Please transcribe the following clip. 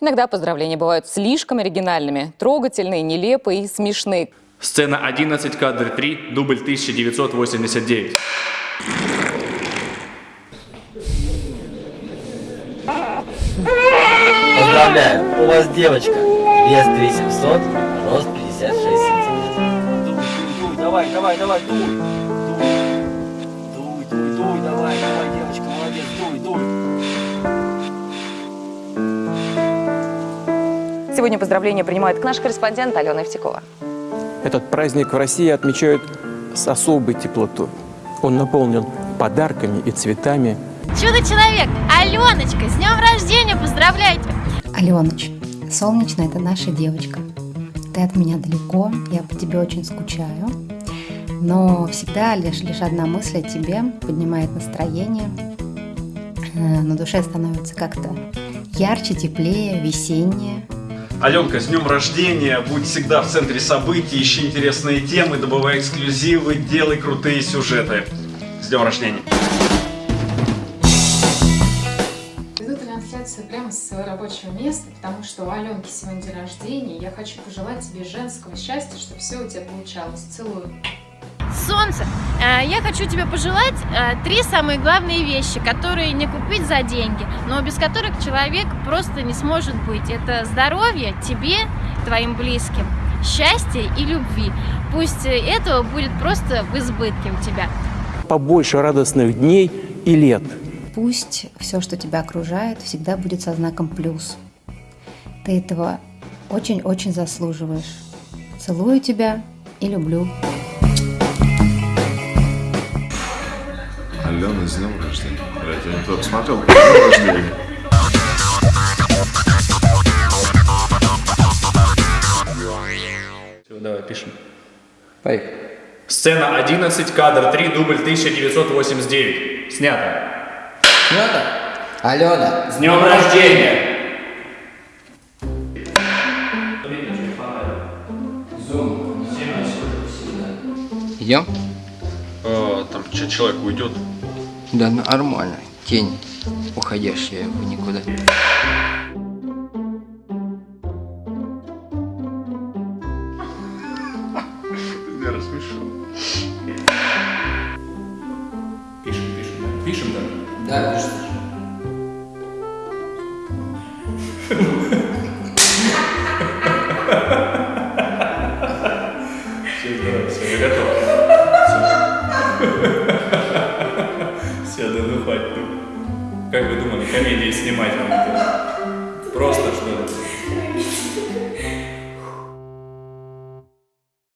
Иногда поздравления бывают слишком оригинальными, трогательные, нелепые и смешные. Сцена 11, кадр 3, дубль 1989. Поздравляю, у вас девочка. Вес 3700, рост 56 сантиметров. Давай, давай, давай. Дуй, Сегодня поздравления принимает наш корреспондент Алена Евтекова. Этот праздник в России отмечают с особой теплотой. Он наполнен подарками и цветами. Чудо-человек, Аленочка, с днем рождения, поздравляйте! Аленыч, солнечная это наша девочка. Ты от меня далеко, я по тебе очень скучаю. Но всегда лишь, лишь одна мысль о тебе поднимает настроение. Э, На душе становится как-то ярче, теплее, весеннее. Аленка, с днем рождения! Будь всегда в центре событий, ищи интересные темы, добывай эксклюзивы, делай крутые сюжеты. С днем рождения! Веду трансляцию прямо с своего рабочего места, потому что у Аленки сегодня день рождения. Я хочу пожелать тебе женского счастья, чтобы все у тебя получалось. Целую. Солнце, э, я хочу тебе пожелать э, три самые главные вещи, которые не купить за деньги, но без которых человек просто не сможет быть. Это здоровье тебе, твоим близким, счастье и любви. Пусть э, этого будет просто в избытке у тебя. Побольше радостных дней и лет. Пусть все, что тебя окружает, всегда будет со знаком плюс. Ты этого очень-очень заслуживаешь. Целую тебя и люблю. Алена, с днем рождения. Блядь, я не туда посмотрел. С днем рождения. Все, давай, пишем. Поехали. Сцена 11, кадр 3, дубль 1989. Снято. Снято? Алена, С днем рождения! Идем? А, там че человек уйдет? Да нормально. Тень, уходящая в никуда. Меня рассмешил. Пишем, пишем, да? Пишем, да? Да, пишешь. Все, все, я готов. Все, хватит. ну. Как вы думали, комедии снимать